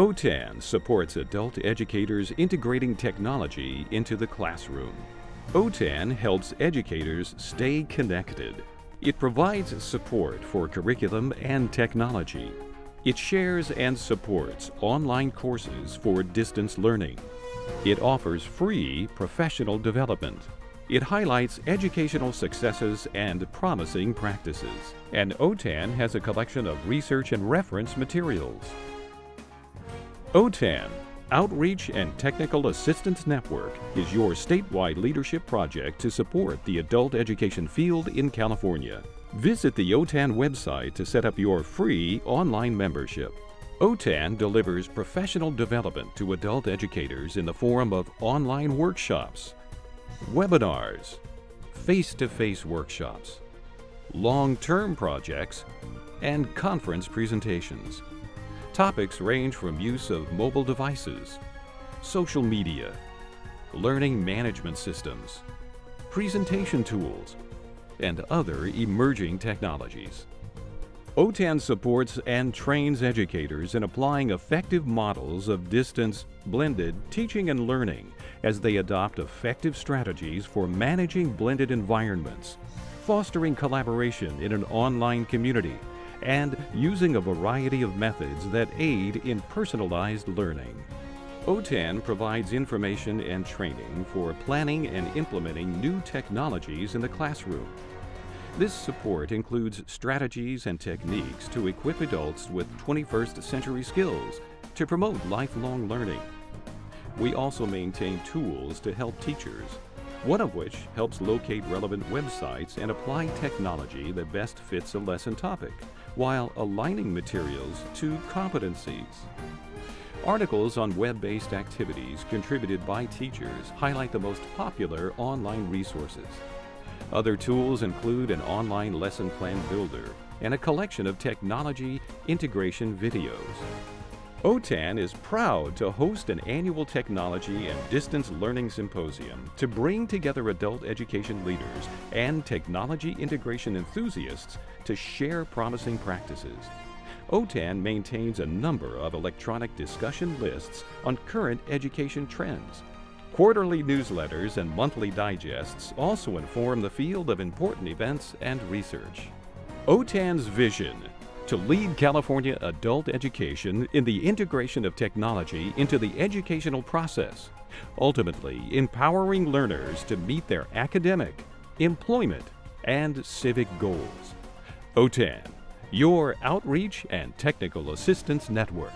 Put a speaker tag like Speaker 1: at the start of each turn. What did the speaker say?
Speaker 1: OTAN supports adult educators integrating technology into the classroom. OTAN helps educators stay connected. It provides support for curriculum and technology. It shares and supports online courses for distance learning. It offers free professional development. It highlights educational successes and promising practices. And OTAN has a collection of research and reference materials. OTAN, Outreach and Technical Assistance Network, is your statewide leadership project to support the adult education field in California. Visit the OTAN website to set up your free online membership. OTAN delivers professional development to adult educators in the form of online workshops, webinars, face-to-face workshops, long-term projects, and conference presentations. Topics range from use of mobile devices, social media, learning management systems, presentation tools, and other emerging technologies. OTAN supports and trains educators in applying effective models of distance blended teaching and learning as they adopt effective strategies for managing blended environments, fostering collaboration in an online community, and using a variety of methods that aid in personalized learning. OTAN provides information and training for planning and implementing new technologies in the classroom. This support includes strategies and techniques to equip adults with 21st century skills to promote lifelong learning. We also maintain tools to help teachers, one of which helps locate relevant websites and apply technology that best fits a lesson topic, while aligning materials to competencies. Articles on web-based activities contributed by teachers highlight the most popular online resources. Other tools include an online lesson plan builder and a collection of technology integration videos. OTAN is proud to host an annual technology and distance learning symposium to bring together adult education leaders and technology integration enthusiasts to share promising practices. OTAN maintains a number of electronic discussion lists on current education trends. Quarterly newsletters and monthly digests also inform the field of important events and research. OTAN's vision to lead California adult education in the integration of technology into the educational process, ultimately empowering learners to meet their academic, employment, and civic goals. OTAN, your outreach and technical assistance network.